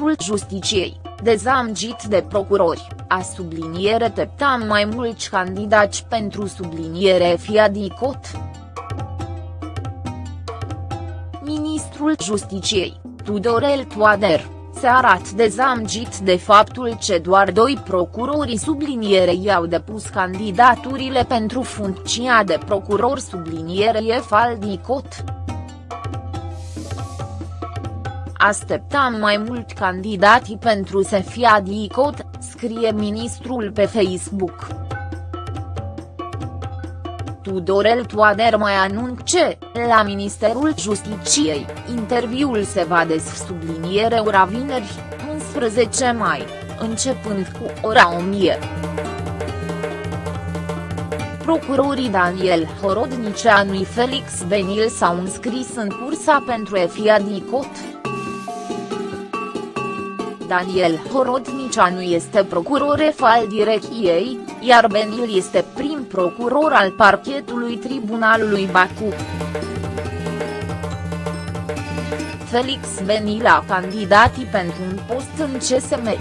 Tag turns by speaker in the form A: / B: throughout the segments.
A: Justiciei, dezamgit de procurori, a subliniere teptam mai mulți candidați pentru subliniere Fiadicot. Ministrul Justiciei, Tudorel Toader, se arată dezamgit de faptul că doar doi procurori sublinierei au depus candidaturile pentru funcția de procuror sublinierie Faldicot. Așteptam mai mult candidații pentru să fie adicot, scrie ministrul pe Facebook. Tudorel Toader mai anunce, la Ministerul Justiciei, interviul se va subliniere ora vineri, 11 mai, începând cu ora 1000. Procurorii Daniel Horodnicianu și Felix Benil s-au înscris în cursa pentru EFIA DICOT. Daniel Horodnicianu este procuror al direcției, iar Benil este prim procuror al parchetului Tribunalului Baku. Felix Benil a candidatii pentru un post în CSM.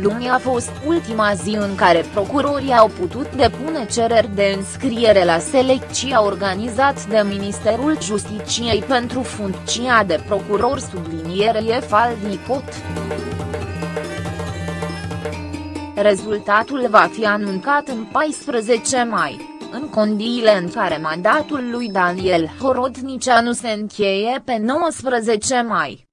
A: Luni a fost ultima zi în care procurorii au putut depune cereri de înscriere la selecția organizat de Ministerul Justiciei pentru funcția de procuror sublinierie Faldicot. Rezultatul va fi anuncat în 14 mai, în condiile în care mandatul lui Daniel Horodnicianu se încheie pe 19 mai.